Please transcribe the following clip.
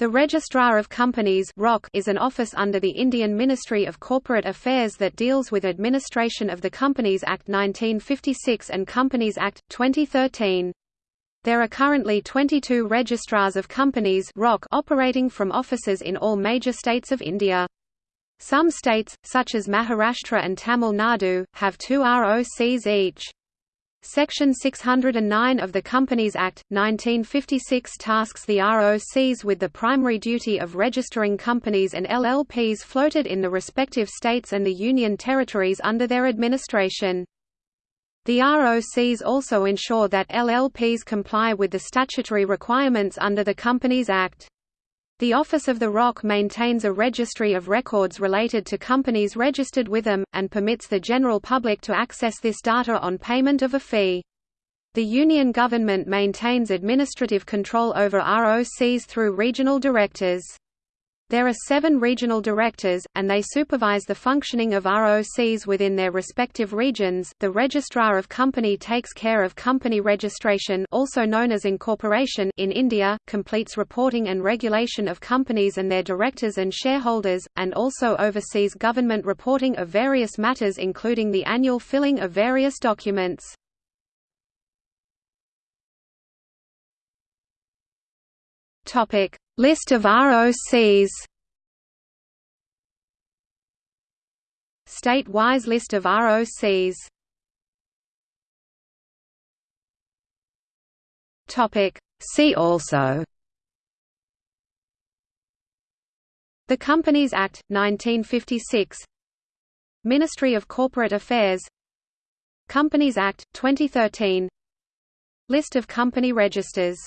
The Registrar of Companies is an office under the Indian Ministry of Corporate Affairs that deals with administration of the Companies Act 1956 and Companies Act, 2013. There are currently 22 registrars of companies operating from offices in all major states of India. Some states, such as Maharashtra and Tamil Nadu, have two ROCs each. Section 609 of the Companies Act, 1956 tasks the ROCs with the primary duty of registering companies and LLPs floated in the respective states and the Union territories under their administration. The ROCs also ensure that LLPs comply with the statutory requirements under the Companies Act. The Office of the ROC maintains a registry of records related to companies registered with them, and permits the general public to access this data on payment of a fee. The Union government maintains administrative control over ROCs through regional directors. There are seven regional directors, and they supervise the functioning of ROCs within their respective regions. The Registrar of Company takes care of company registration, also known as incorporation, in India, completes reporting and regulation of companies and their directors and shareholders, and also oversees government reporting of various matters including the annual filling of various documents. Topic: List of ROCs. State-wise list of ROCs. Topic: See also. The Companies Act 1956. Ministry of Corporate Affairs. Companies Act 2013. List of company registers